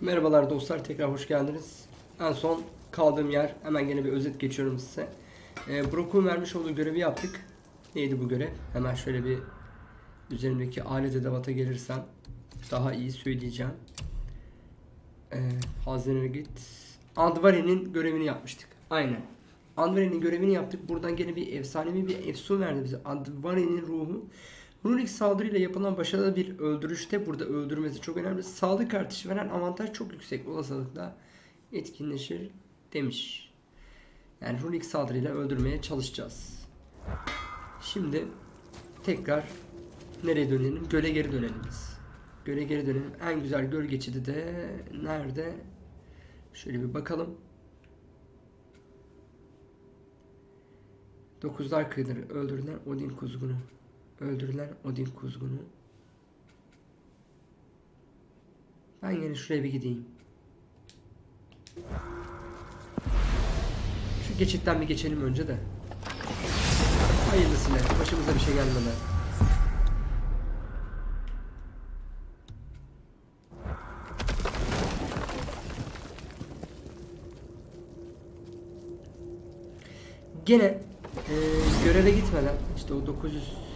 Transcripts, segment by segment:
Merhabalar dostlar tekrar hoş geldiniz. En son kaldığım yer hemen gene bir özet geçiyorum size. Ee, Brock'un vermiş olduğu görevi yaptık. Neydi bu görev? Hemen şöyle bir üzerimdeki alet edevata gelirsem daha iyi söyleyeceğim. Ee, Hazinene git. Andvari'nin görevini yapmıştık. Aynen. Andvari'nin görevini yaptık. Buradan gene bir efsanevi bir efsun verdi bize. Andvari'nin ruhu. Runik saldırıyla yapılan başarılı bir öldürüşte burada öldürmesi çok önemli. Sağlık artışı veren avantaj çok yüksek olasılıkla etkinleşir demiş. Yani runik saldırıyla öldürmeye çalışacağız. Şimdi tekrar nereye dönelim? Göle geri dönelim biz. Göle geri dönelim. En güzel göl geçidi de nerede? Şöyle bir bakalım. Dokuzlar kıyıları öldürülen Odin kuzgunu. Öldürülen Odin kuzgunu. Ben yine şuraya bir gideyim. Şu geçitten bir geçelim önce de. Hayırlısıyla. Başımıza bir şey gelmeden. Gene e, göreve gitmeden işte o 900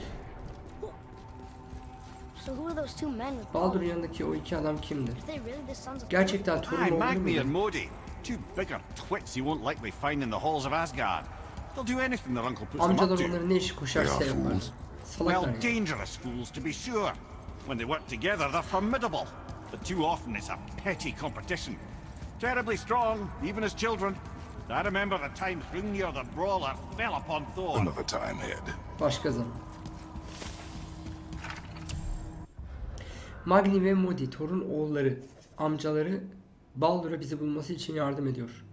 Baldur'un yanındaki o iki adam kimdir? Are they really the sons of Gerçekten torun Aye, oğlu Magni and mu? Modi. Two bigger twits you won't likely find in the halls of Asgard. They'll do anything their uncle puts them up Amcalar to. onların ne işi koşarsa They are yapar. fools. Salaklar Well, ya. dangerous fools to be sure. When they work together, they're formidable. But too often it's a petty competition. Terribly strong, even as children. I remember the time Hrungnir the Brawler fell upon Thor. Another time, Ed. Başka zaman. Magni ve Modi torun oğulları, amcaları Baldur'a bizi bulması için yardım ediyor.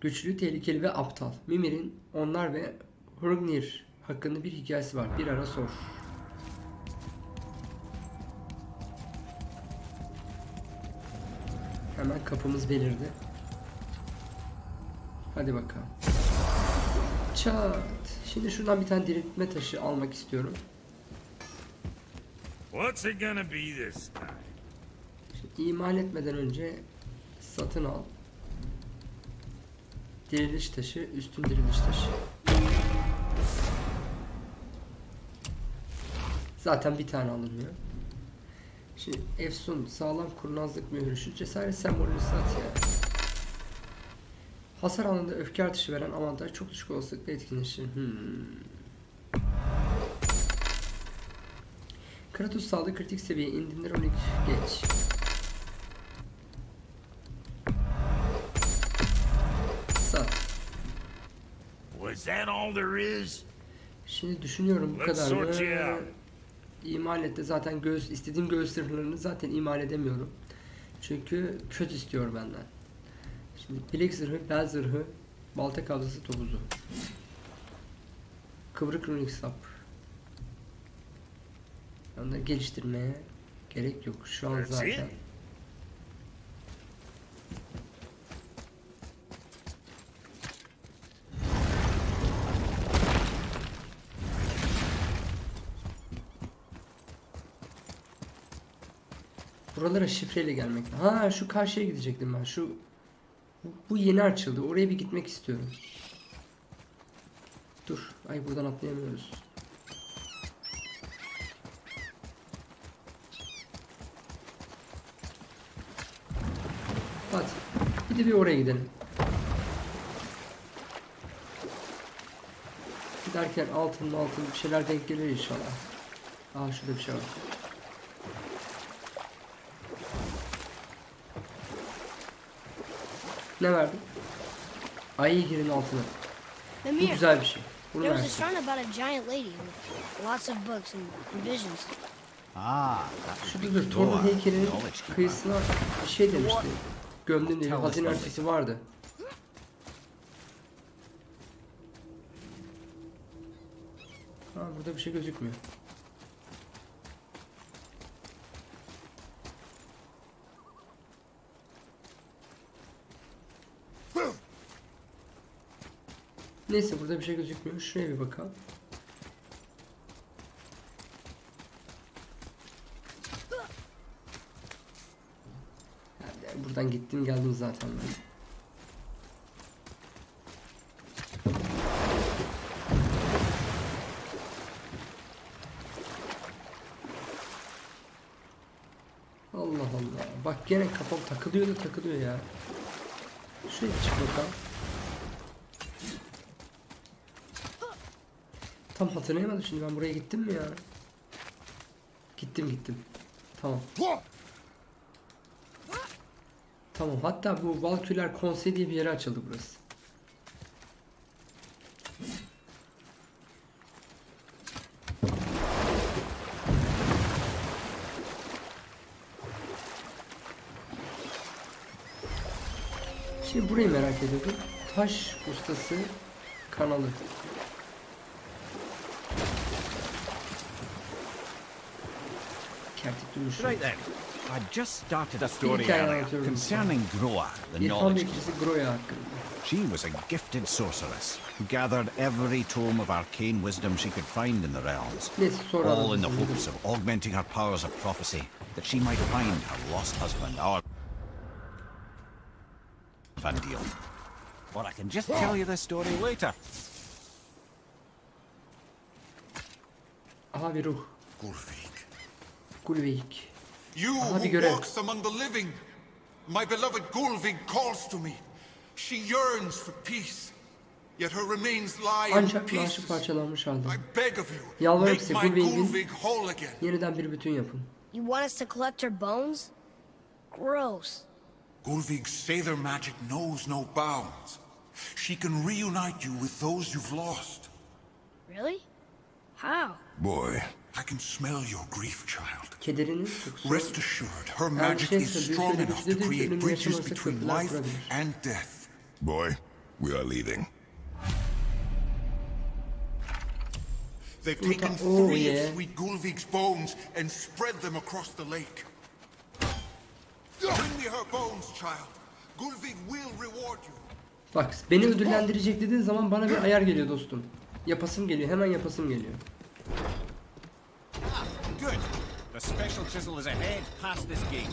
Güçlü, tehlikeli ve aptal. Mimir'in onlar ve Hrungnir hakkında bir hikayesi var. Bir ara sor. Hemen kapımız belirdi. Hadi bakalım. Çat. Şimdi şuradan bir tane diriltme taşı almak istiyorum. What's it gonna be this time? Şimdi imal etmeden önce satın al. Diriliş taşı, üstün diriliş taşı. Zaten bir tane alınıyor. Şimdi Efsun sağlam kurnazlık mührü şu cesaret sembolünü sat ya. Hasar alanında öfke artışı veren avantaj çok düşük olasılıkla etkinleşir. Hmm. Kratos sağlığı kritik seviye indirimler 12 geç. Sat. Was that all there is? Şimdi düşünüyorum bu kadar mı? İmal zaten göğüs istediğim göğüs sırlarını zaten imal edemiyorum. Çünkü kötü istiyor benden. Şimdi bilek zırhı, bel zırhı, balta kabzası topuzu. Kıvrık runik sap. Onları geliştirmeye gerek yok. Şu an zaten. Buralara şifreyle gelmek. Ha şu karşıya gidecektim ben. Şu bu, bu yeni açıldı. Oraya bir gitmek istiyorum. Dur. Ay buradan atlayamıyoruz. Hadi. Bir de bir oraya gidelim. Giderken altın altın bir şeyler denk gelir inşallah. Aa şurada bir şey var. Ne verdi? Ayı girin altına. Bu güzel bir şey. Bunu There was a shrine about a giant lady with lots of books and visions. Ah, Şurada dur. Torun heykelinin kıyısına bir şey demişti. Gömdüm diye bir hazine haritası vardı. Ha burada bir şey gözükmüyor. Neyse burada bir şey gözükmüyor. Şuraya bir bakalım. Buradan gittim geldim zaten ben. Allah Allah. Bak gene kafam takılıyor da takılıyor ya. Şuraya çık bakalım. Tam hatırlayamadım şimdi ben buraya gittim mi ya? Gittim gittim. Tamam. Tamam hatta bu Valküler Konsey diye bir yere açıldı burası. Şimdi burayı merak ediyordum. Taş ustası kanalı. Kertik durmuş. Right then. I just started a story hikaye earlier concerning Groa, the İrfan knowledge Bekirisi Groya hakkında. She was a gifted sorceress who gathered every tome of arcane wisdom she could find in the realms, Neyse sonra all in the hopes of augmenting her powers of prophecy, that she might find her lost husband, our Vandil. Or I can just tell you the story later. Aha bir ruh. Gulfig, Gulveik. you who walks among the living, my beloved Gulvig calls to me. She yearns for peace, yet her remains lie in Ancak naaşı pieces. parçalanmış halde. I beg of you, Yalvarırım make size, my Gulvig'in- Gulvig whole again. Yeniden bir bütün yapın. You want us to collect her bones? Gross. Gulvig's Sather magic knows no bounds. She can reunite you with those you've lost. Really? How? Boy, I can smell your grief, child. Rest assured, her magic şey is strong enough to create yaşaması between life and death. boy, we are leaving. They've taken oh, three yeah. of Sweet Gulvig's bones and spread them across the lake. Bring me her bones, child. Gulvig will reward you. Bak beni ödüllendirecek dediğin zaman bana bir ayar geliyor dostum. Yapasım geliyor. Hemen yapasım geliyor. Good. The special chisel is ahead past this gate.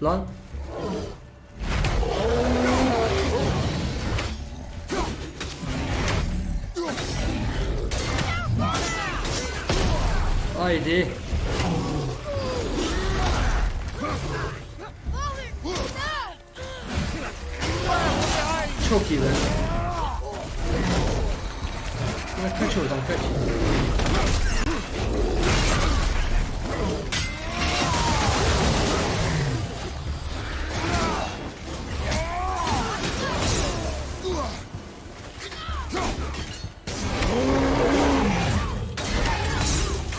Lan. Haydi. Çok iyi be. Ya kaç oradan kaç.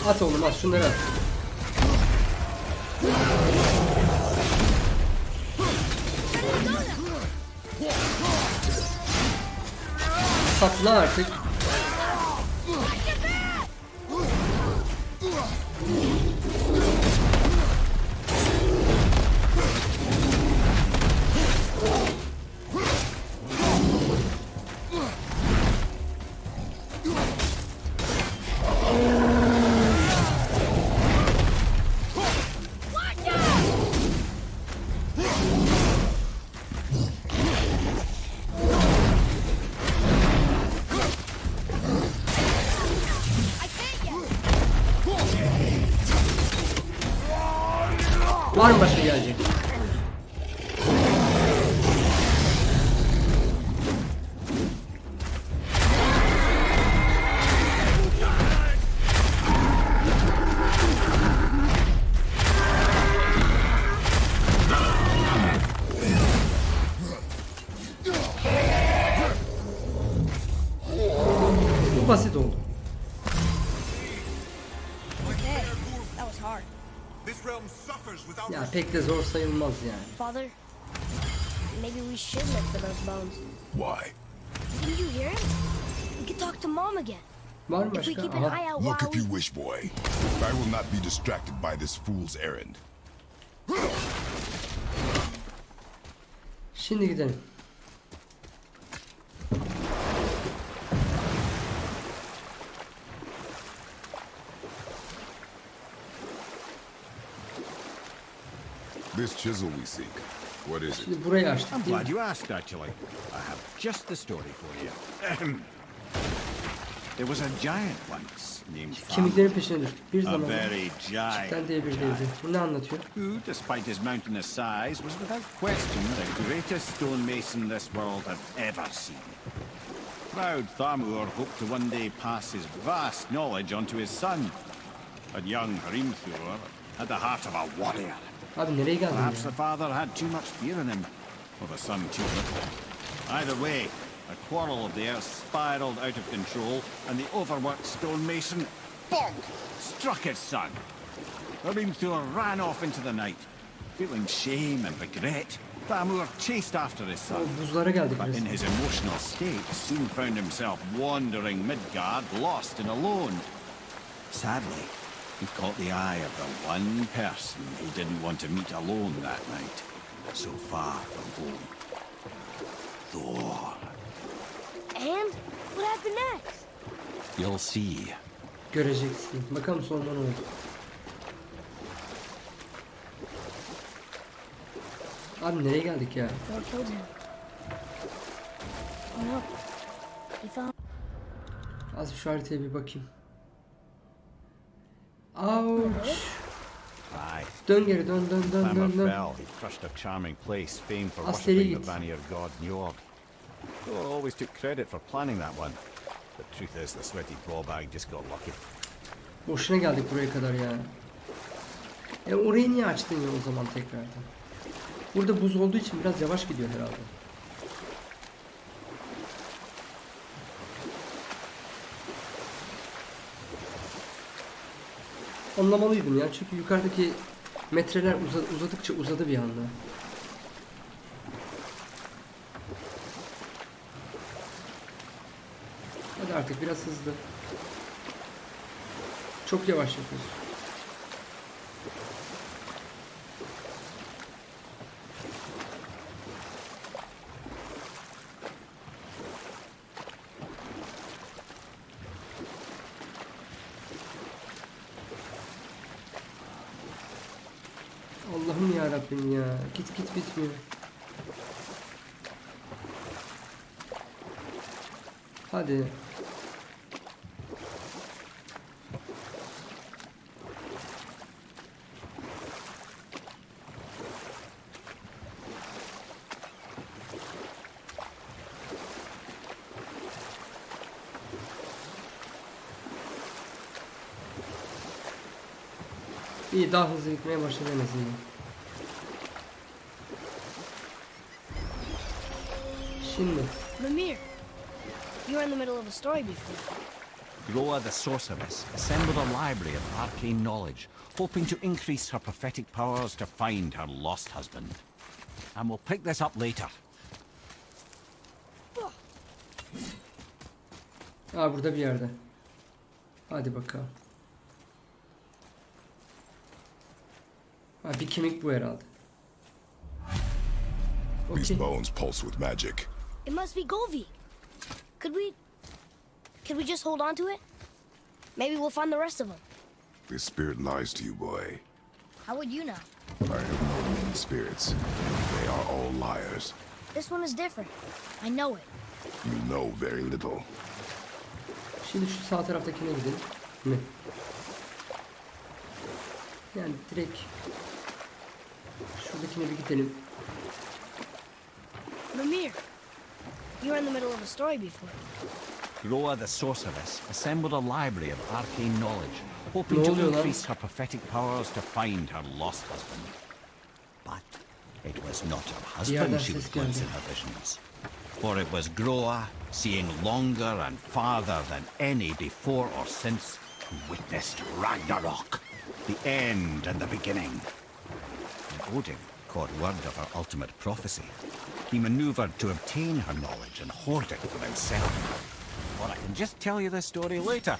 At oğlum at şunları at. Patla artık. Suffers without Ya her. pek de zor sayılmaz yani. Father, maybe we should look for those bones. Why? Didn't you hear him? We could talk to Mom again. Var mı If we başka? keep an Aha. eye out Look while if you wish, boy. I will not be distracted by this fool's errand. Şimdi gidelim. This chisel we seek. What is it? Burayı açtık I'm glad you asked, actually. I have just the story for you. There was a giant once named Thamur, Kemiklerin peşine düştük. Bir a zaman very cidden giant diye bir giant, devdi. Bu ne anlatıyor? who, despite his mountainous size, was without question the greatest stonemason this world had ever seen. Proud Thamur hoped to one day pass his vast knowledge on to his son. But young Hrimthur had the heart of a warrior. Abi nereye geldin ya? Perhaps the father had too much fear in him, or the son too little. Either way, a quarrel of theirs spiraled out of control, and the overworked stonemason, bonk, struck his son. Hrimthur ran off into the night. Feeling shame and regret, Thamur chased after his son. But in his emotional state, soon found himself wandering Midgard, lost and alone. Sadly, he caught the eye of the one person he didn't want to meet alone that night, so far from home. Thor. And what happened next? You'll see. Göreceksin. Bakalım sonunda ne oldu. Abi nereye geldik ya? Thor killed him. Oh no. He found Az şu haritaya bir bakayım. Ouch. Dön geri dön dön dön dön dön. Askeri git. Thor always took credit for planning that one. The truth is, the sweaty ballbag just got lucky. Boşuna geldik buraya kadar ya. E orayı niye açtın ya o zaman tekrardan? Burada buz olduğu için biraz yavaş gidiyor herhalde. Anlamalıydım ya çünkü yukarıdaki metreler uza- uzadıkça uzadı bir anda. Hadi artık biraz hızlı. Çok yavaş yapıyorsun. Allah'ım ya Rabbim ya. Git git bitmiyor. Hadi. İyi daha hızlı gitmeye başladı en azından. Şimdi Mimir. You were in the middle of a story before. Groa the sorceress assembled a library of arcane knowledge, hoping to increase her prophetic powers to find her lost husband. And we'll pick this up later. Aa burada bir yerde. Hadi bakalım. Ha bir kemik bu herhalde. These bones pulse with magic. It must be Golvi. Could we... Could we just hold on to it? Maybe we'll find the rest of them. This spirit lies to you, boy. How would you know? I have known many spirits. They are all liars. This one is different. I know it. You know very little. Şimdi şu sağ taraftakine gidelim. Mi? Yani direkt şuradakine bir gidelim. Mimir. You were in the middle of a story before. Groa the sorceress assembled a library of arcane knowledge, hoping Ne to increase her prophetic powers to find her lost husband. But it was not her yerden husband she ses would glimpse in her visions. For it was Groa, seeing longer and farther than any before or since, who witnessed Ragnarok, the end and the beginning. When Odin caught word of her ultimate prophecy, he maneuvered to obtain her knowledge and hoard it for himself. Or I can just tell you the story later.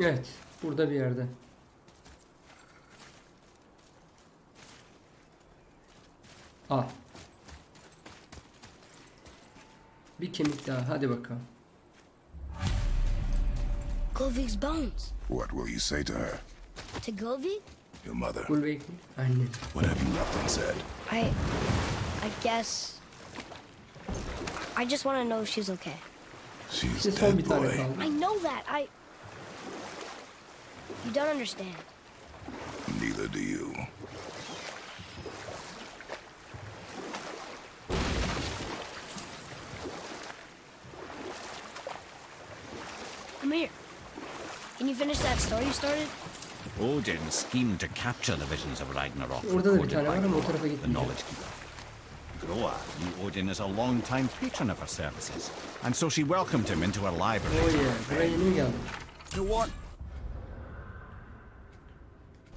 Evet. Burada bir yerde. Aa. Bir kemik daha. Hadi bakalım. Gulvig's bones. What will you say to her? To Gulvig? Your mother? Gulbek anne. What have you left unsaid? I. I guess. I just want to know if she's okay. She's İşte son bir dead, tane boy. I know that. I. You don't understand. Neither do you. Come here. Can you finish that story you started? Odin schemed to capture the visions of Ragnarok Orada da bir recorded by var ama o Groa, the knowledge keeper. Groa knew Odin as a long-time patron of her services, and so she welcomed him into her library. Oh yeah. Buraya yeni mi? You what?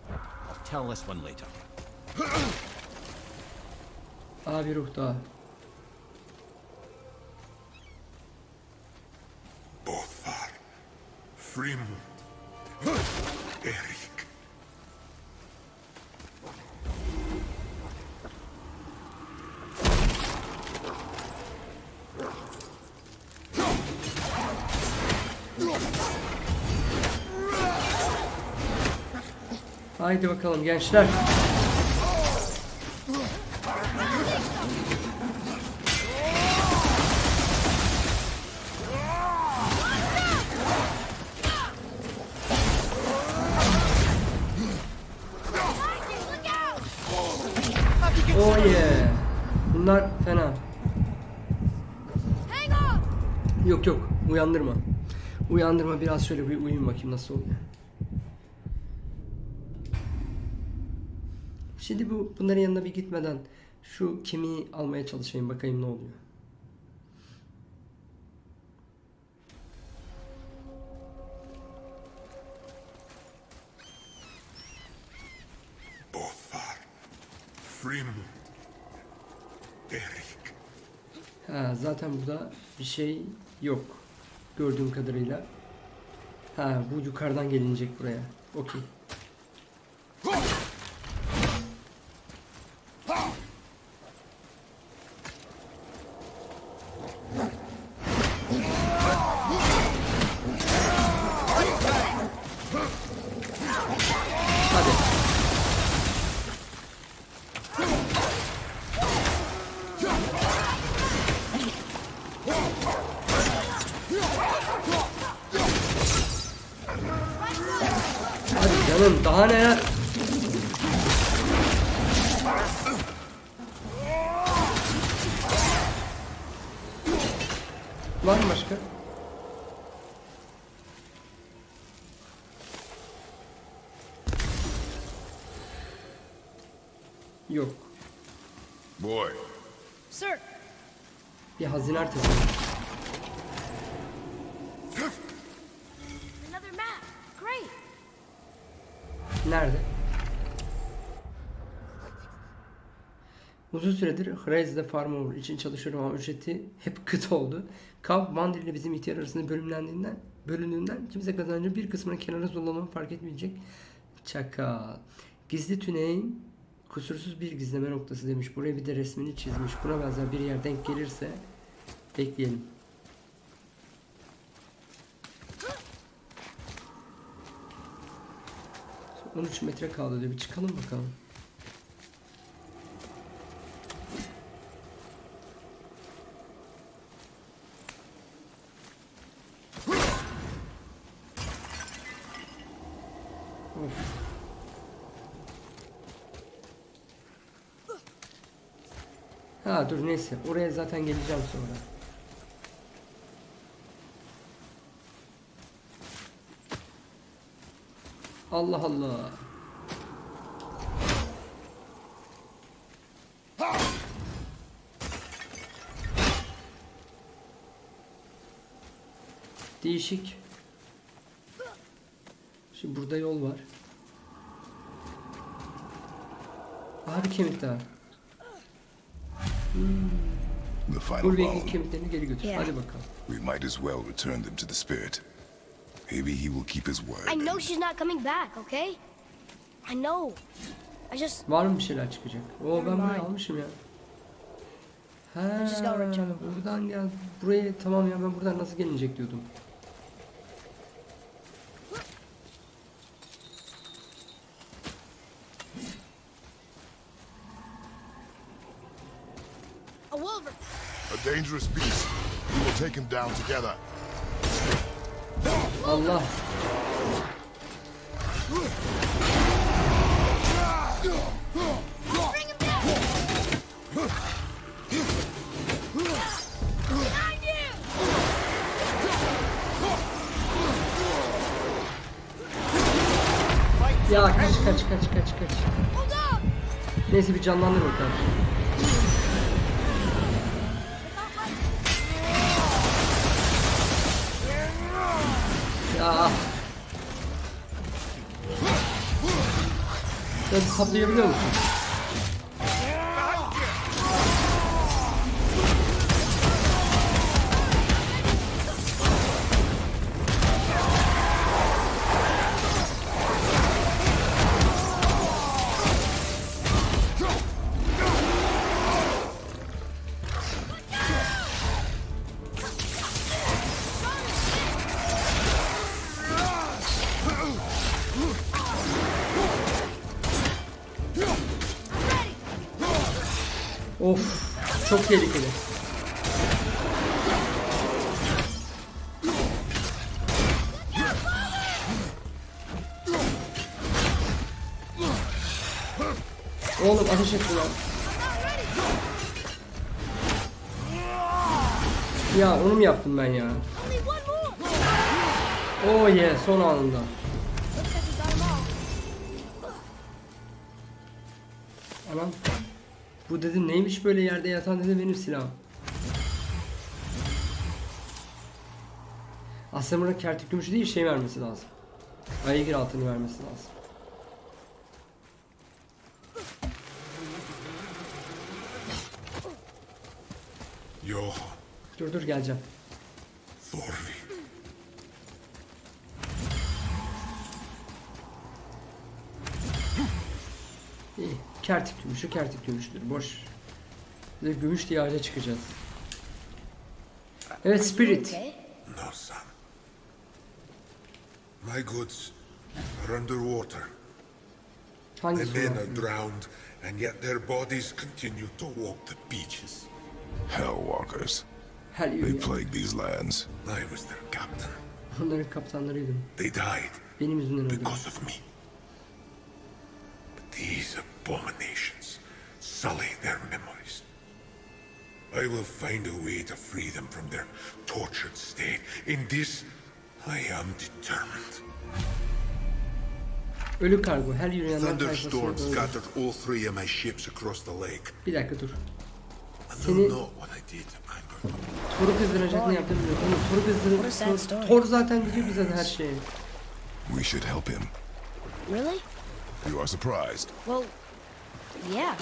I'll tell this one later. Aa bir ruh daha. Bothar. Frim. Erik. Haydi bakalım gençler. Uyandırma. Uyandırma biraz şöyle bir uyuyun bakayım nasıl oluyor. Şimdi bu bunların yanına bir gitmeden şu kemiği almaya çalışayım bakayım ne oluyor. Bothar. Frim. Erik. Ha zaten burada bir şey yok. Gördüğüm kadarıyla. Ha bu yukarıdan gelinecek buraya. Okey. Map! Great! Nerede? Uzun süredir Hraze'de farmer için çalışıyorum ama ücreti hep kıt oldu. Kamp Mandir ile bizim ihtiyar arasında bölümlendiğinden, bölündüğünden kimse kazancın bir kısmını kenara dolanımı fark etmeyecek. Çakal. Gizli tüneyin kusursuz bir gizleme noktası demiş. Buraya bir de resmini çizmiş. Buna benzer bir yer denk gelirse bekleyelim. Son 13 metre kaldı diyor. Bir çıkalım bakalım. Ha dur neyse. Oraya zaten geleceğim sonra. Allah Allah. Değişik. Şimdi burada yol var. Abi kemik daha. the final kemiklerini geri götür. Yeah. Hadi bakalım. We might as well return them to the spirit. Maybe he will keep his word. I know she's not coming back, okay? I know. I just... Var mı bir şeyler çıkacak? Oo ben bunu almışım ya. Ha, buradan gel. Buraya tamam ya ben buradan nasıl gelinecek diyordum. A dangerous beast. We will take him down together. Allah. Ya kaç kaç kaç kaç kaç. On! Neyse bir canlandır bakalım. Ya. Sen saplayabiliyor musun? Çok tehlikeli. Oğlum ateş etti lan. Ya onu mu yaptım ben ya? Oh yeah son anında. Dedim neymiş böyle yerde yatan dedim benim silahım. Aslında burada kertik gümüşü değil şey vermesi lazım. Aygır altını vermesi lazım. Johan, Dur dur geleceğim. Thorvi. İyi. Kertik gümüşü kertik gümüştür. Boş. Bir de gümüş diye ağaca çıkacağız. Evet Spirit. No, son. My goods are underwater. Hangisi men are drowned, and yet their bodies continue to walk the beaches. Hellwalkers. Her They plague these lands. I was their captain. Onların kaptanlarıydım. They died Benim yüzümden öldü. because of me. But these abominations sully their memories. I will find a way to free them from their tortured state. In this, I am determined. Ölü kargo. Her yürüyenler Thunderstorms scattered all three of my ships across the lake. Bir dakika dur. I Seni- don't know what I did to anger them. Toru kızdıracak ne yaptığını bilmiyorum. Oğlum Toru What a sad kızdırır. story. Thor zaten biliyor bize her şeyi. We should help him. Really? You are surprised. Well, yeah.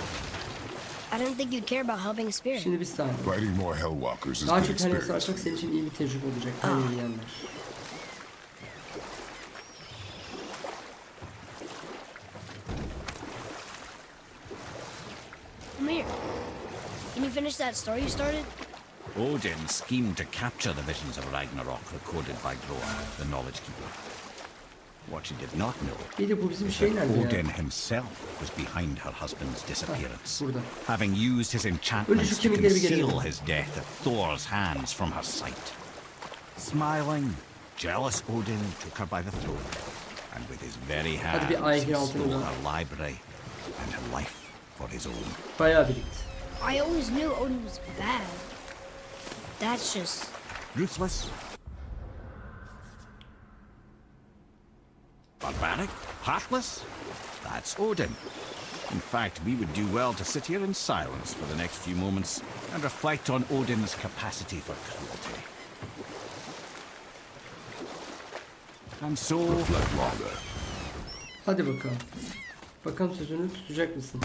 I didn't think you'd care about helping a spirit. Şimdi bir saniye. Fighting more Hellwalkers is Daha good çok hani experience. sarsak senin için iyi bir tecrübe olacak. Ah. Her yürüyenler. Come here. Can you finish that story you started? Odin schemed to capture the visions of Ragnarok recorded by Groa, the Knowledge Keeper. What she did not know Bir de bu bizim is that Odin himself was behind her husband's disappearance, having used his Önce enchantments to conceal his death at Thor's hands from her sight. Smiling, jealous Odin took her by the throat, and with his very Hadi bir hands he stole her library and her life for his own. I always knew Odin was bad. That's just. Ruthless. Barbaric? Heartless? That's Odin. In fact, we would do well to sit here in silence for the next few moments and reflect on Odin's capacity for cruelty. And so, Reflect longer. Hadi bakalım. Bakalım sözünü tutacak mısın?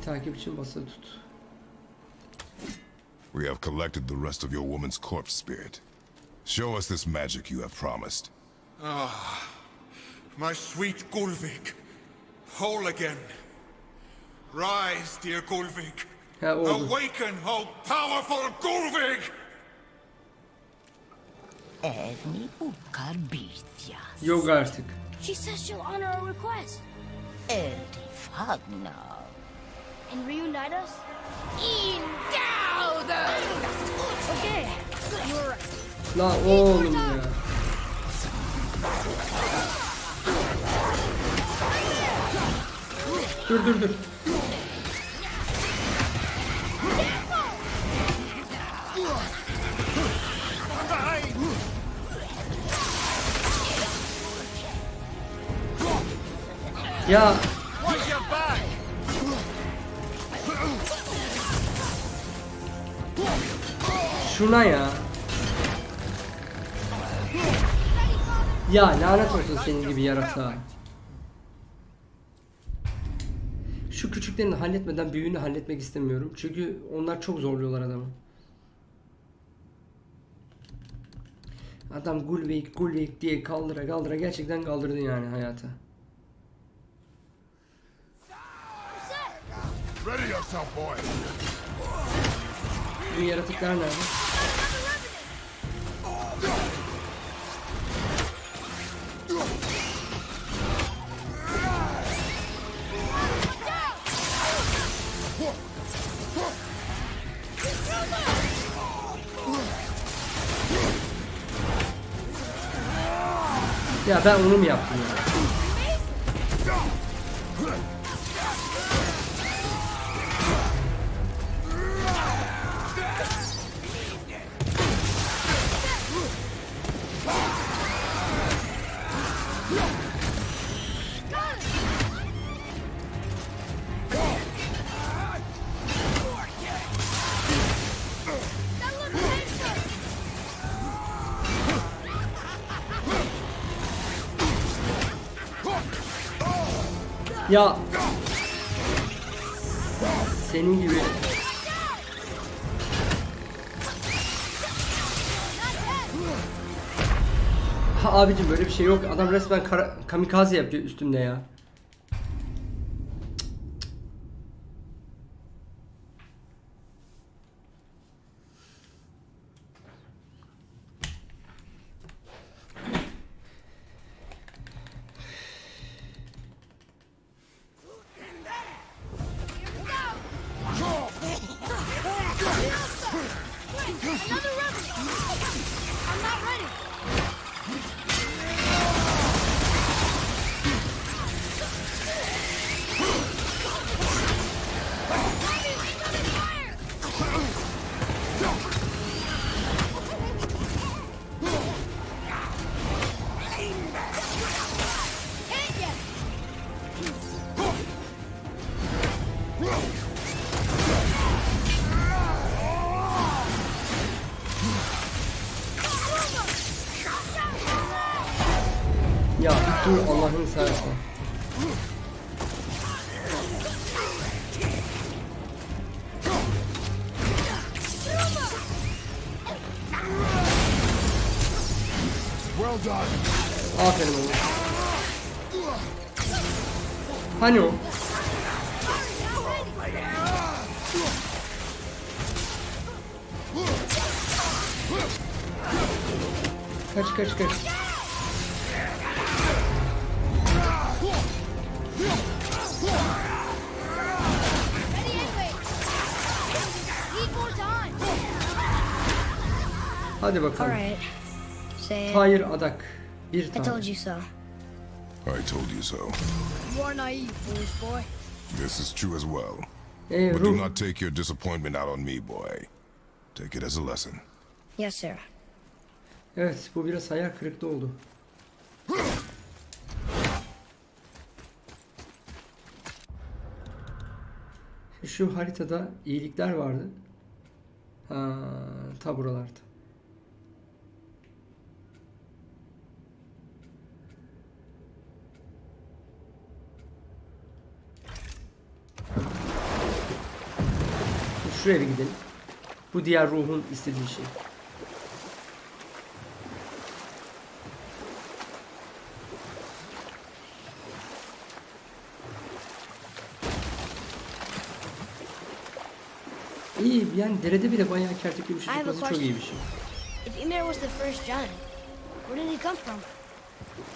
İyilik takip için basılı tut. We have collected the rest of your woman's corpse spirit. Show us this magic you have promised. Ah, my sweet Gulvik, whole again. Rise, dear Gulvik. Ha oldu. Awaken, oh powerful Gulvik! Evni ukarbithia. Yok artık. She says she'll honor our request Eldi fagna. And reunite us. Indauda! Okay, you were right. Lan oğlum ya. Dur dur dur. Ya şuna ya. Ya lanet olsun senin gibi yaratığa. Şu küçüklerini halletmeden büyüğünü halletmek istemiyorum. Çünkü onlar çok zorluyorlar adamı. Adam Gulvik Gulvik diye kaldıra kaldıra gerçekten kaldırdı yani hayata. Ready yourself, boy. Bu yaratıklar nerede? Ya ben onu mu yaptım ya? Ya senin gibi Ha abicim böyle bir şey yok. Adam resmen kamikaze yapıyor üstümde ya. Well done. Aferin oğlum. Hani o? Hayır adak. Bir I tane. told you so. I told you so. You are naive, foolish boy. This is true as well. Ee, But do not take your disappointment out on me, boy. Take it as a lesson. Yes, sir. Evet bu biraz hayal kırıklığı oldu. Şu haritada iyilikler vardı. Ha, ta buralarda. Şuraya bir gidelim. Bu diğer ruhun istediği şey. İyi yani derede bile bayağı kertekli bir şey I have a çıkması çok iyi bir question. şey. If Ymir was the first giant, Where did he come from?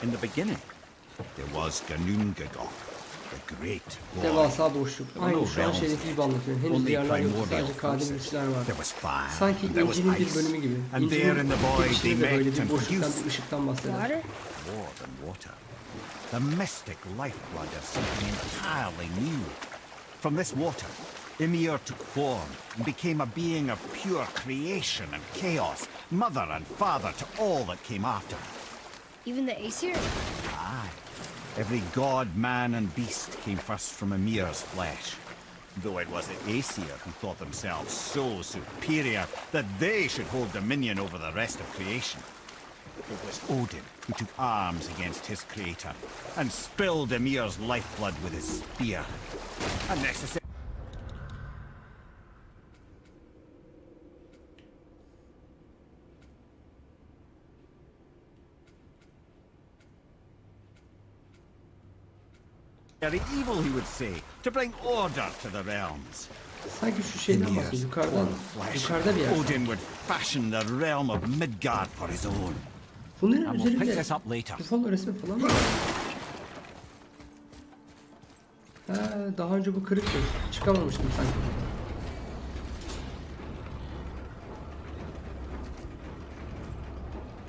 In the beginning, there was Ganungagok, the great war. Devasa boşluk. There Aynı şu an realms. şeydeki gibi anlatıyorum. Henüz Only diyarlar yok. primordial Sadece kadim process. güçler var. There was fire. Sanki and there was İncil'in bir ice. bölümü gibi. And there in the void they girişinde de böyle met bir and boşluktan produced bir ışıktan bahseder. Water? more than water. The mystic lifeblood of something entirely new. From this water, Ymir took form and became a being of pure creation and chaos, mother and father to all that came after. Even the Aesir? Aye. Every god, man, and beast came first from Ymir's flesh. Though it was the Aesir who thought themselves so superior that they should hold dominion over the rest of creation. It was Odin who took arms against his creator and spilled Ymir's lifeblood with his spear. A necessary. Very evil, he would say, to bring order to the realms. Sanki şu şeyden bahsediyor. Yukarıdan. Flesh. Yukarıda bir yer. Odin would fashion the realm of Midgard for his own. Bunların And we'll pick üzerinde this up later. Buffalo resmi falan mı? var? Ha, daha önce bu kırıktı. Çıkamamıştım sanki.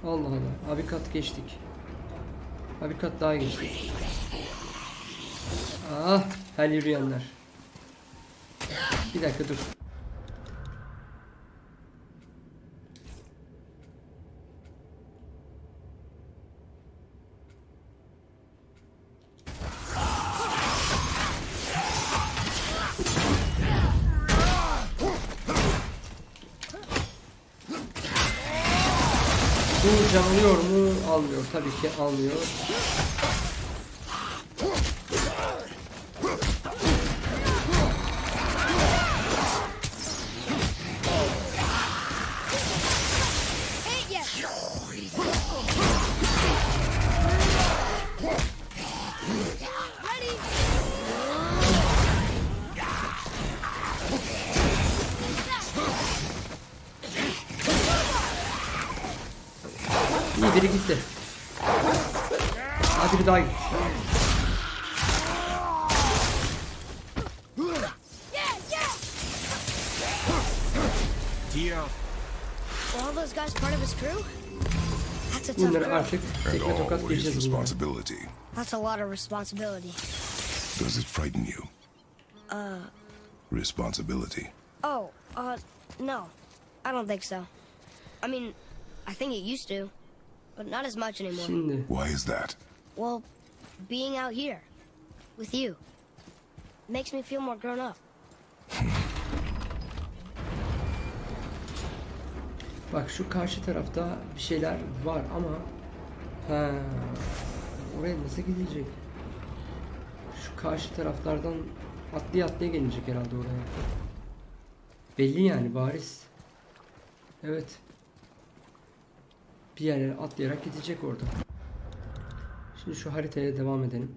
Allah Allah. Abi kat geçtik. Abi kat daha geçtik. Ah, her yürüyenler. Bir dakika dur. Bu canlıyor mu? Almıyor. Tabii ki almıyor. Tokat always geçeceğiz bunları. responsibility. That's a lot of responsibility. Does it frighten you? Uh. Responsibility. Oh, uh, no. I don't think so. I mean, I think it used to, but not as much anymore. Why is that? Well, being out here with you makes me feel more grown up. bak şu karşı tarafta bir şeyler var ama ha oraya nasıl gidilecek? Şu karşı taraflardan atlaya atlaya gelecek herhalde oraya. Belli yani bariz. Evet. Bir yerlere atlayarak gidecek orada. Şimdi şu haritaya devam edelim.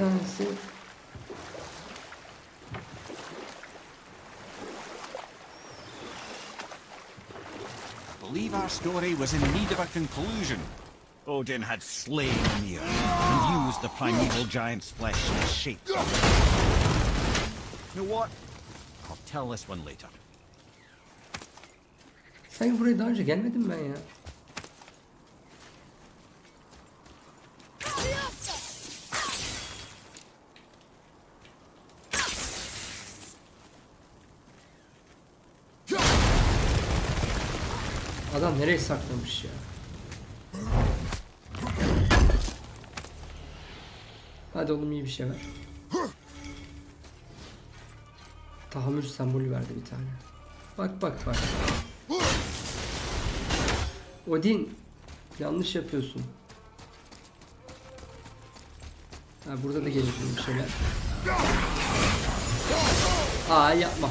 Bir tanesi believe our story was in need of a conclusion. Odin had slain Ymir and used the primeval giant's flesh as shape. You know what? I'll tell this one later. Sanki buraya daha önce gelmedim ben ya. Adam nereye saklamış ya? Hadi oğlum iyi bir şey ver. Tahammül sembolü verdi bir tane. Bak bak bak. Odin yanlış yapıyorsun. Ha, burada da gelir bir şeyler. Aa yapma.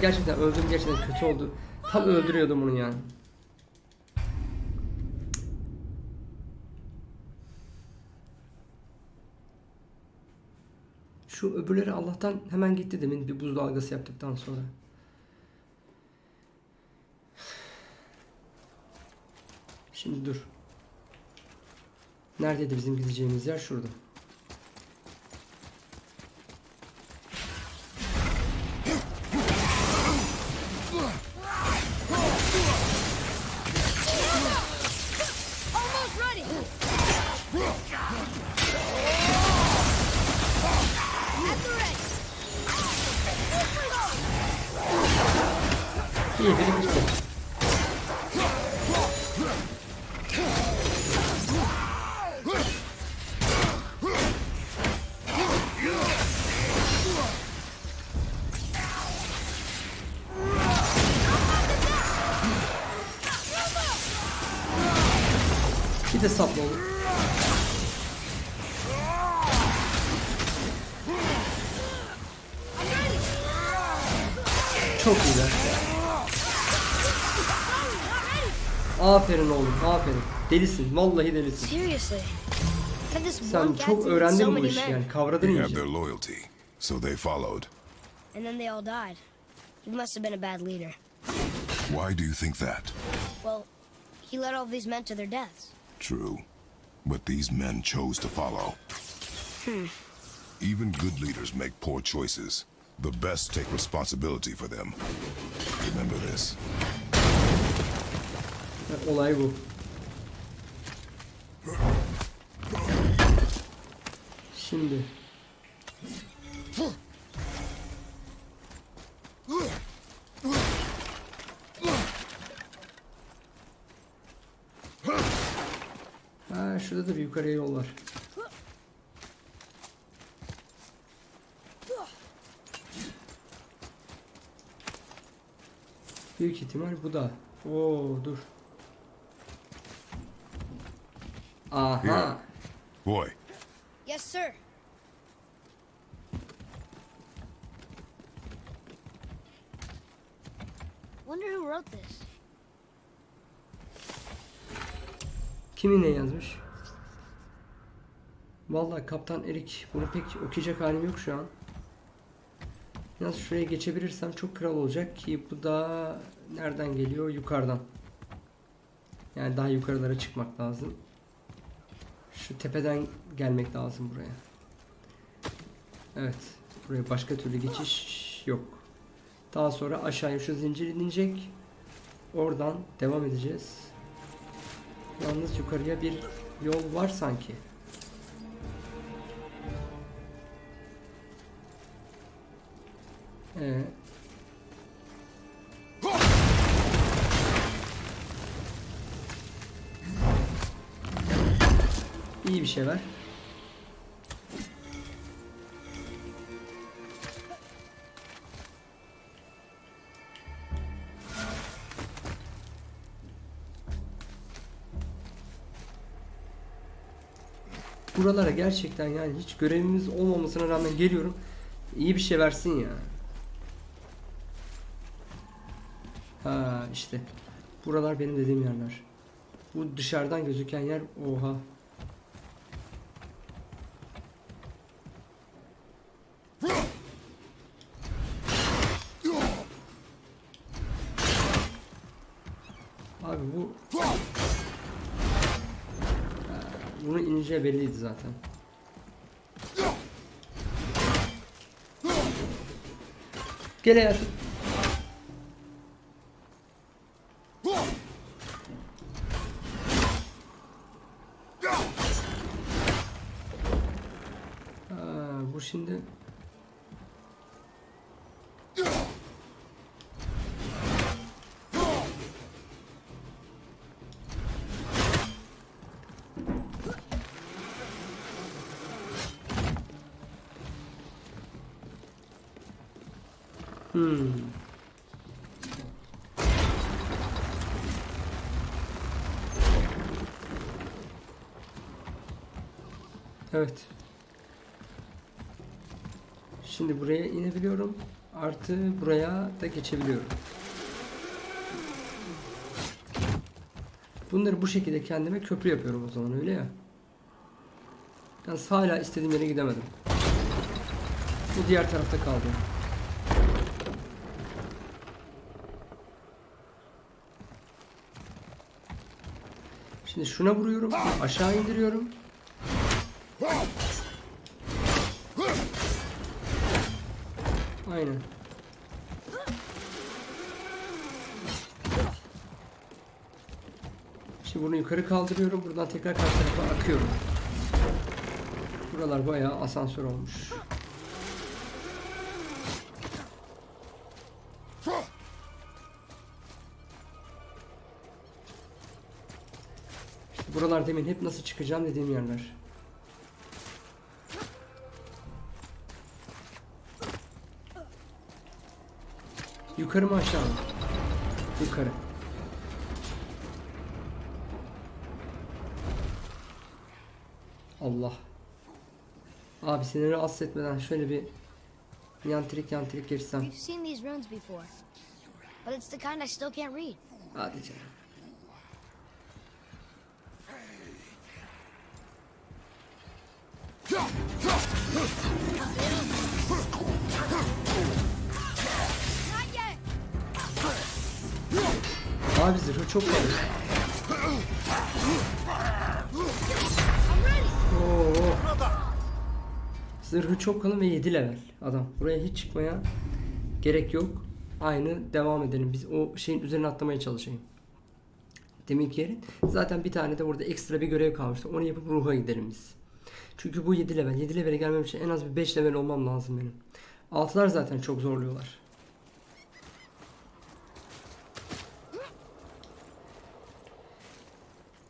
Gerçekten öldüm gerçekten kötü oldu. Tam öldürüyordum onu yani. Şu öbürleri Allah'tan hemen gitti demin bir buz dalgası yaptıktan sonra. Şimdi dur. Neredeydi bizim gideceğimiz yer? Şurada. Aferin oğlum, aferin. Delisin, vallahi delisin. Seriously. How did this Sen one çok so öğrendin bu many işi men? yani, kavradın They have iyice. their loyalty, so they followed. And then they all died. He must have been a bad leader. Why do you think that? Well, he led all these men to their deaths. True. But these men chose to follow. Hmm. Even good leaders make poor choices. The best take responsibility for them. Remember this. Olay bu. Şimdi. Ha şurada da bir yukarıya yol var. Büyük ihtimal bu da. Oo dur. Aha. Here. Boy, Yes, sir. Wonder who wrote this. Kimin ne yazmış? Vallahi Kaptan Erik bunu pek okuyacak halim yok şu an. Yalnız şuraya geçebilirsem çok kral olacak ki bu da nereden geliyor? Yukarıdan. Yani daha yukarılara çıkmak lazım. Şu tepeden gelmek lazım buraya. Evet. Buraya başka türlü geçiş yok. Daha sonra aşağıya şu zincir inecek. Oradan devam edeceğiz. Yalnız yukarıya bir yol var sanki. Ee, Şey var. Buralara gerçekten yani hiç görevimiz olmamasına rağmen geliyorum. İyi bir şey versin ya. Ha işte. Buralar benim dediğim yerler. Bu dışarıdan gözüken yer oha. Abi bu bunu ineceği belliydi zaten. Gel hayatım. Evet. Şimdi buraya inebiliyorum. Artı buraya da geçebiliyorum. Bunları bu şekilde kendime köprü yapıyorum o zaman öyle ya. Yalnız hala istediğim yere gidemedim. Bu diğer tarafta kaldı. Şimdi şuna vuruyorum, aşağı indiriyorum. Aynen. Şimdi bunu yukarı kaldırıyorum. Buradan tekrar karşı tarafa akıyorum. Buralar bayağı asansör olmuş. İşte buralar demin hep nasıl çıkacağım dediğim yerler. Yukarı mı aşağı mı? Yukarı. Allah. Abi seni rahatsız etmeden şöyle bir yantrik yantrik girsem. You've seen these runes before, but it's the kind I still can't read. Hadi canım. Abi zırhı çok var. Zırhı çok kalın ve 7 level adam. Buraya hiç çıkmaya gerek yok. Aynı devam edelim. Biz o şeyin üzerine atlamaya çalışayım. Deminki yerin. Zaten bir tane de orada ekstra bir görev kalmıştı. Onu yapıp ruha gidelim biz. Çünkü bu 7 level. 7 levele gelmem için en az bir 5 level olmam lazım benim. Altılar zaten çok zorluyorlar.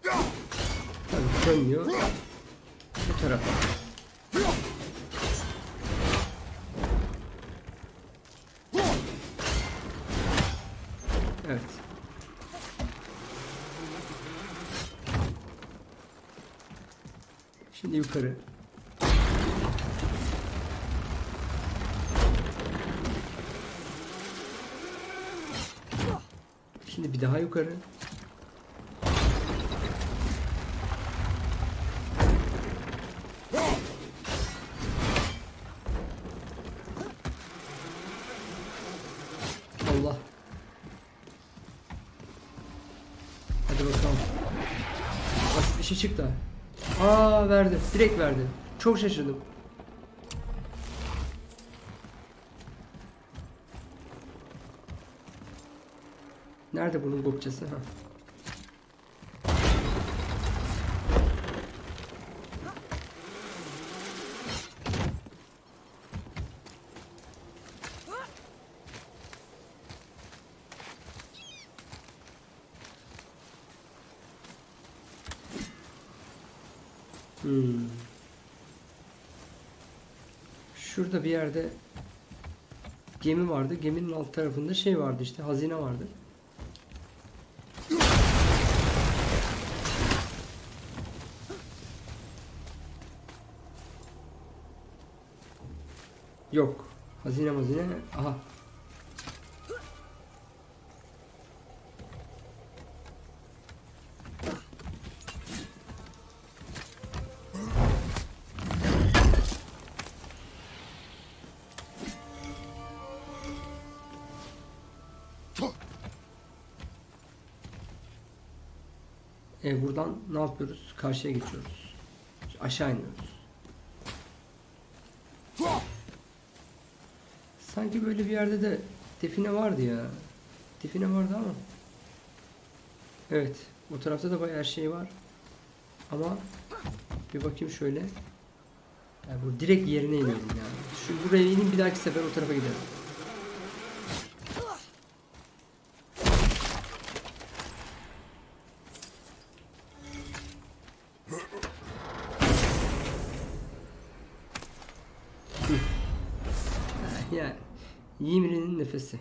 Tabii dönmüyor. Bu tarafa. Evet. Şimdi yukarı. Şimdi bir daha yukarı. Hadi bakalım. Basit bir şey çıktı. Aa verdi. Direkt verdi. Çok şaşırdım. Nerede bunun gopçası? Ha. Hmm. Bir yerde gemi vardı. Geminin alt tarafında şey vardı işte hazine vardı. Yok. Hazine hazine. Aha. Ne yapıyoruz? Karşıya geçiyoruz. Aşağı iniyoruz. Sanki böyle bir yerde de define vardı ya. Define vardı ama. Evet. O tarafta da bayağı şey var. Ama bir bakayım şöyle. Yani bu direkt yerine iniyorum yani. Şu buraya ineyim bir dahaki sefer o tarafa gidelim. yani. Yimri'nin nefesi.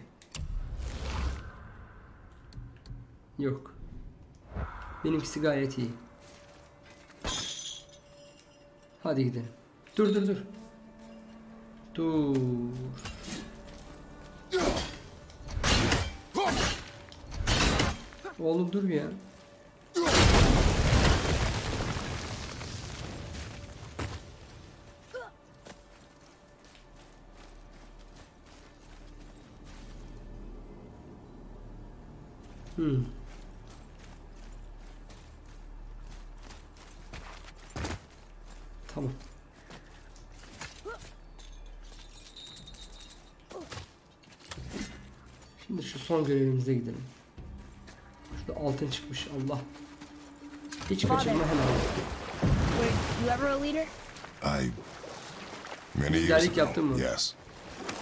Yok. Benimkisi gayet iyi. Hadi gidelim. Dur dur dur. Dur. Oğlum dur ya. Görevimize gidelim. Şurada altın çıkmış Allah. Hiç kaçırma hemen. Were you ever a leader? I... Many years ago, yes.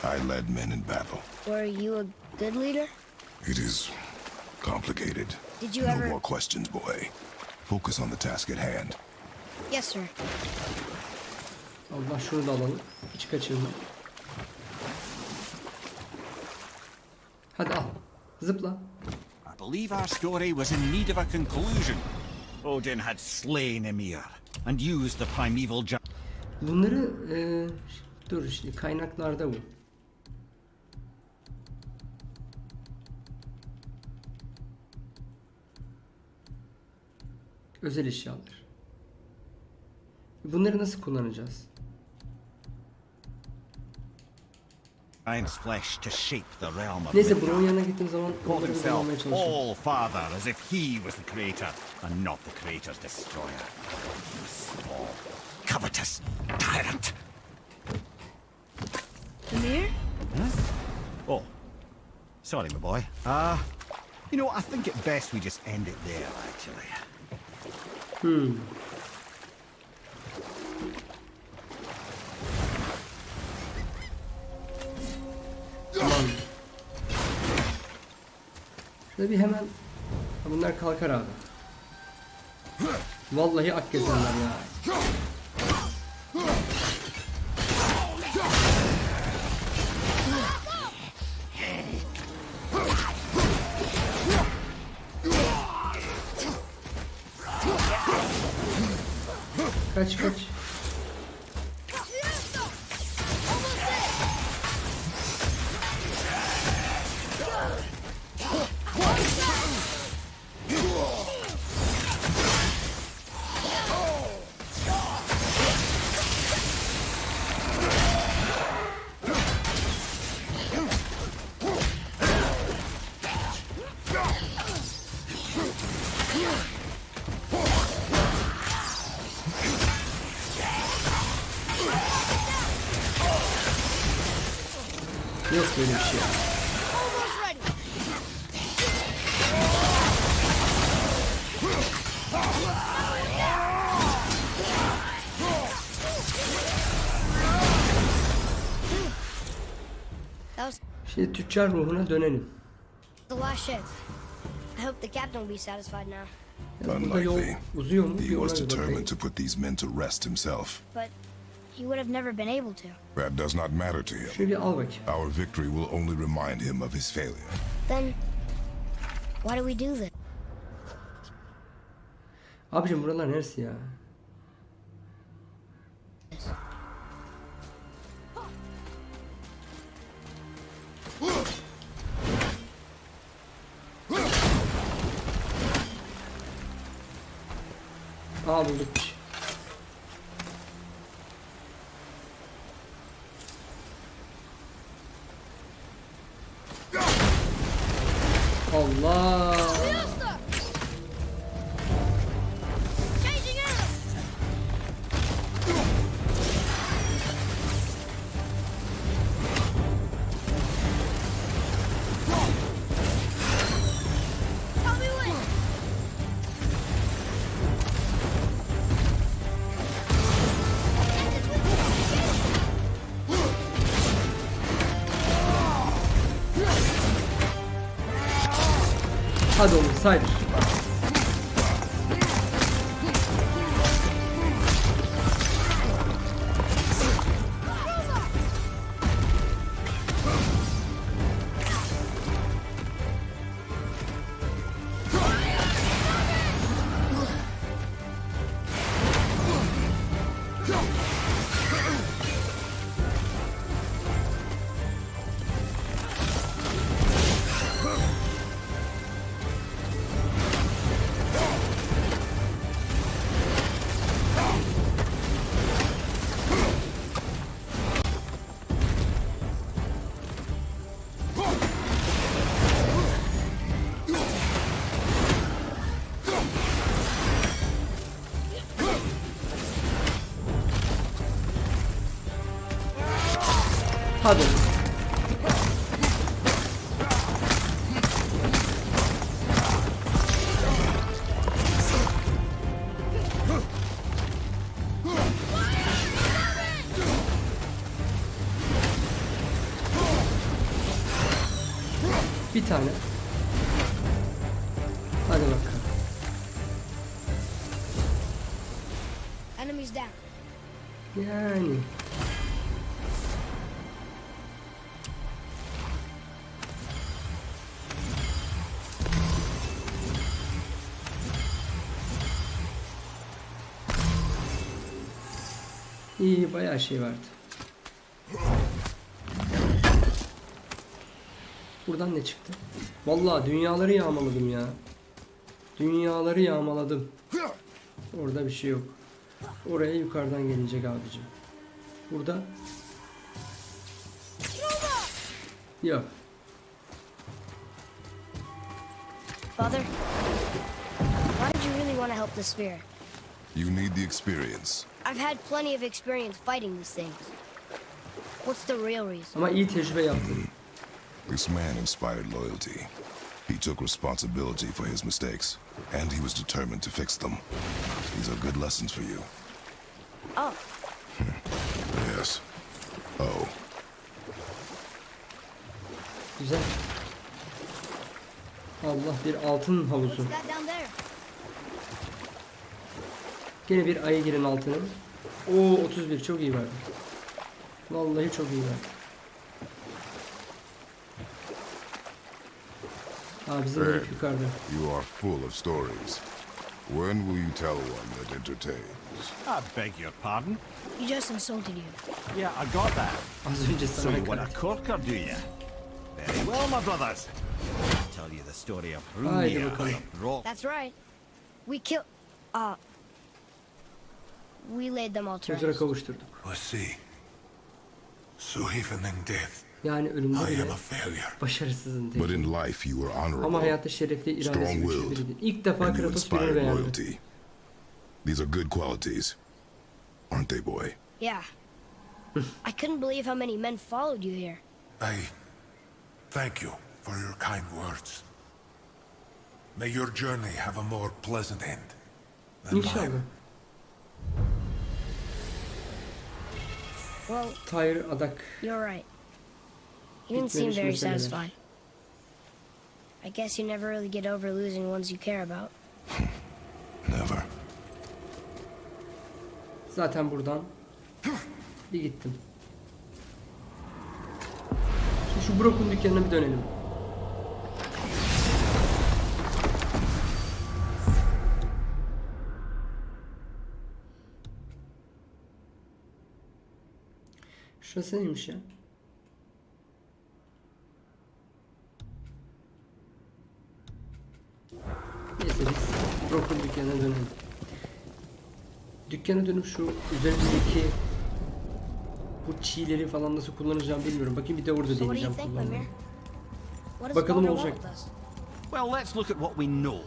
I led men in battle. Were you a good leader? It is complicated. Did you no ever- more questions, boy. Focus on the task at hand. Yes, sir. Allah şunu da alalım. Hiç kaçırma. Hadi al. Zıpla. I believe our story was in need of a conclusion. Odin had slain Ymir and used the primeval. Bunları e, dur işte kaynaklarda bu. Özel eşyalar. Bunları nasıl kullanacağız? Giant's flesh to shape the realm of Neyse Midgard. Bro'nun yanına gittiğim zaman Called onları himself. All Father as if he was the creator and not the creator's destroyer. Small, covetous tyrant. Amir? Oh, sorry, my boy. Uh, you know, I think it best we just end it there, actually. Tamam. Şöyle bir hemen... Ha, Bunlar kalkar abi. Vallahi ak gezenler ya. Kaç kaç. Şimdi tüccar ruhuna dönelim. the last ship. I hope the captain will be satisfied now. Ya burada yol Unlikely. He was determined to put these men to rest himself. But he would have never been able to. That does not matter to him. Şöyle bir al bakayım. Our victory will only remind him of his failure. Then, why do we do this? Abicim buralar neresi ya? Hadi. Bir bayağı şey vardı. Buradan ne çıktı? Vallahi dünyaları yağmaladım ya. Dünyaları yağmaladım. Orada bir şey yok. Oraya yukarıdan gelecek abicim. Burada Yok. Father, why did you really want to help the spear? You need the experience. I've had plenty of experience fighting these things. What's the real reason? Ama iyi tecrübe yaptın. This man inspired loyalty. He took responsibility for his mistakes, and he was determined to fix them. These are good lessons for you. Oh, Yes. Oh, Güzel. Allah bir altın havuzu. Gene bir ayı girin altına. Oo 31 çok iyi verdi. Vallahi çok iyi verdi. Aa bizim herif yukarıda. you are full of stories. When will you tell one that entertains? I beg your pardon? He just insulted you. Yeah, I got that. Az önce So sana you want a corker, do you? Very well, my brothers. I'll tell you the story of Rock. That's right. We killed. Uh. We laid them all to Huzura rest. kavuşturduk. I see. So even in death, Yani ölümde I am bile a failure. başarısızın But in life, you were Ama honorable hayatta şerefli iradesi güçlü Strong-willed. İlk defa and Kratos birini inspired beğendi. loyalty. These are good qualities, aren't they, boy? Yeah. I couldn't believe how many men followed you here. I thank you for your kind words. May your journey have a more pleasant end than İnşallah. mine. Well, Tyr Adak. you're right. You didn't seem very satisfied. I guess you never really get over losing ones you care about. Never. Zaten buradan bir gittim. Şimdi şu Brock'un dükkanına bir dönelim. Şurası neymiş ya? Neyse biz Brock'un dükkanına dönelim. Dükkana dönüp şu üzerindeki bu çiğleri falan nasıl kullanacağım bilmiyorum. Bakayım bir de orada deneyeceğim kullanmayı. Bakalım olacak. Well, let's look at what we know.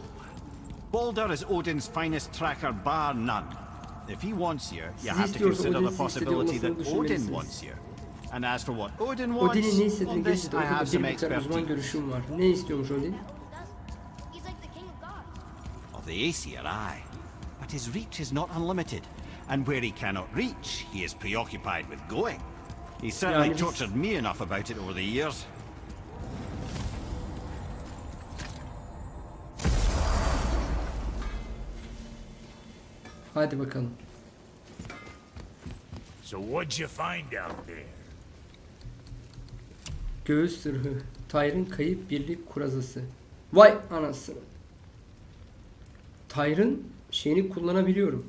Baldur is Odin's finest tracker, bar none. If he wants you, you have to consider the Odin'in sizi istediği possibility that Odin wants you. And as for what Odin wants, ne on istediğini this I have some bir miktar uzman expertise. görüşüm var. Ne istiyormuş Odin? He's like the king of gods. Of the Aesir, aye. But his reach is not unlimited. And where he cannot reach, he is preoccupied with going. He's certainly tortured me enough about it over the years. Hadi bakalım. So what'd you find out there? Göğüs zırhı. Tyr'ın kayıp birlik kurazası. Vay anasını. Tyr'ın şeyini kullanabiliyorum.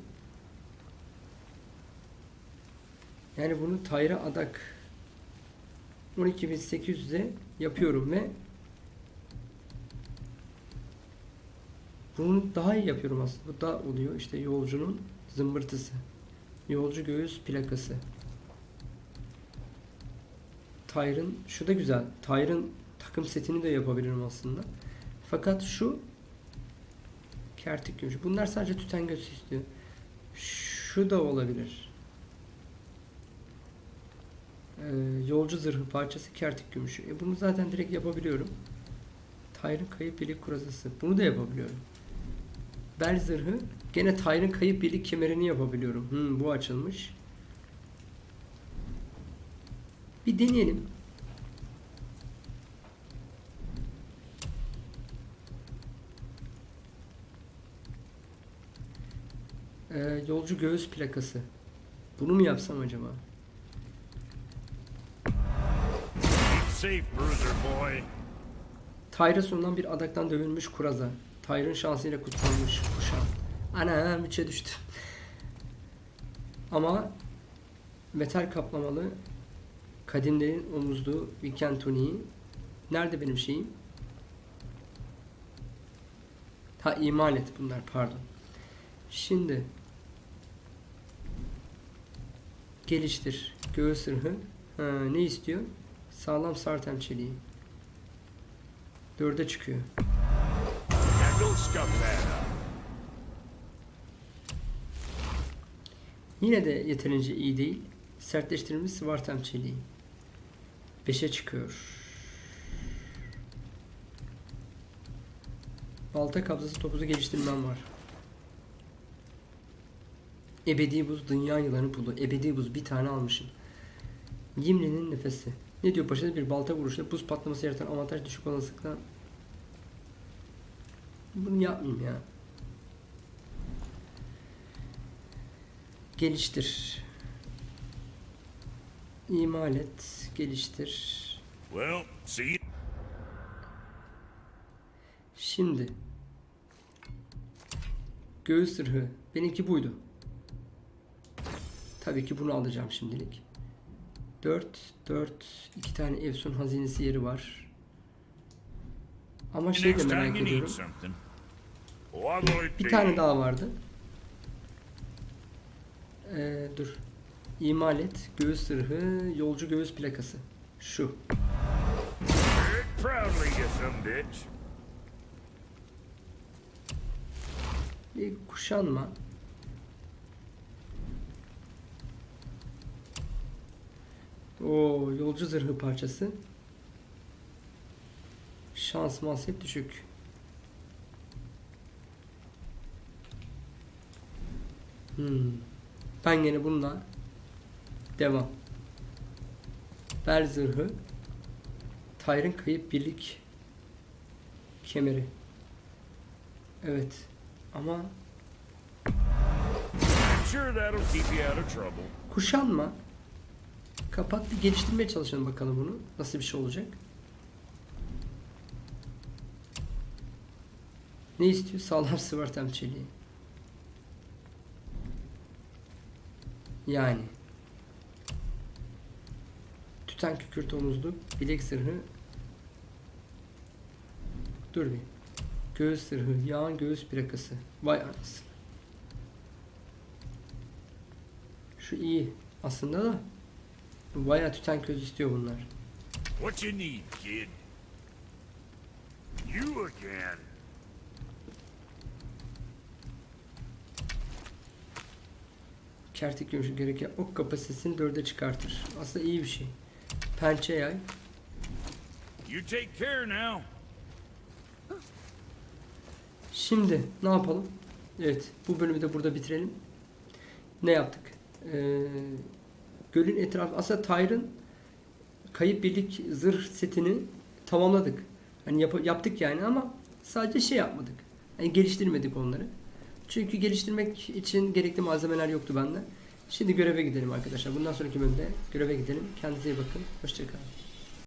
Yani bunu Tyr'a adak 12800'e yapıyorum ve bunu daha iyi yapıyorum aslında. Bu da oluyor işte yolcunun zımbırtısı. Yolcu göğüs plakası. Tyr'ın şu da güzel. Tyr'ın takım setini de yapabilirim aslında. Fakat şu kertik gümüşü. Bunlar sadece tüten göğsü istiyor. Şu da olabilir. Ee, yolcu zırhı parçası kertik gümüşü. E bunu zaten direkt yapabiliyorum. Tayrın kayıp birlik kurazası. Bunu da yapabiliyorum. Bel zırhı. Gene Tayrın kayıp birlik kemerini yapabiliyorum. Hmm, bu açılmış. Bir deneyelim. Ee, yolcu göğüs plakası. Bunu mu yapsam acaba? Safe, bruiser boy. Tayra sunulan bir adaktan dövülmüş kuraza. Tayrın şansıyla kutsanmış kuşağım. Ana müçe düştü. Ama metal kaplamalı kadimlerin omuzlu weekend tuniği. Nerede benim şeyim? Ha imal et bunlar pardon. Şimdi geliştir. Göğüs sırhı. Ha, ne istiyor? Sağlam sartem çeliği. Dörde çıkıyor. Yine de yeterince iyi değil. Sertleştirilmiş Svartem çeliği. 5'e çıkıyor. Balta kabzası topuzu geliştirmem var. Ebedi buz dünya yılanı pulu. Ebedi buz bir tane almışım. Gimli'nin nefesi. Ne diyor paşa? Bir balta vuruşunda buz patlaması yaratan avantaj düşük olasılıkla. Bunu yapmayayım ya. Geliştir. İmal et. Geliştir. Well, see. Şimdi. Göğüs sırhı. Benimki buydu. Tabii ki bunu alacağım şimdilik. 4, 4, 2 tane Efsun hazinesi yeri var. Ama şey de merak ediyorum. Bir tane daha vardı. Ee, dur. İmal et. Göğüs sırhı. Yolcu göğüs plakası. Şu. Bir kuşanma. O yolcu zırhı parçası. Şans hep düşük. Hmm. Ben gene bununla devam. Bel zırhı. Tayrın kayıp birlik kemeri. Evet. Ama. Kuşanma. Kapat bir geliştirmeye çalışalım bakalım bunu. Nasıl bir şey olacak? Ne istiyor? Sağlam sıvartem çeliği. Yani. Tüten kükürt omuzlu. Bilek zırhı. Dur bir. Göğüs zırhı. Yağın göğüs plakası. Vay anasını. Şu iyi aslında da bayağı tüten köz istiyor bunlar. What you need, kid? You again. Kertik görüşü gereken ok kapasitesini dörde çıkartır. Aslında iyi bir şey. Pençe yay. You take care now. Şimdi ne yapalım? Evet bu bölümü de burada bitirelim. Ne yaptık? Ee, gölün etrafı aslında Tyr'ın kayıp birlik zırh setini tamamladık. Hani yap- yaptık yani ama sadece şey yapmadık. Yani geliştirmedik onları. Çünkü geliştirmek için gerekli malzemeler yoktu bende. Şimdi göreve gidelim arkadaşlar. Bundan sonraki bölümde göreve gidelim. Kendinize iyi bakın. Hoşçakalın.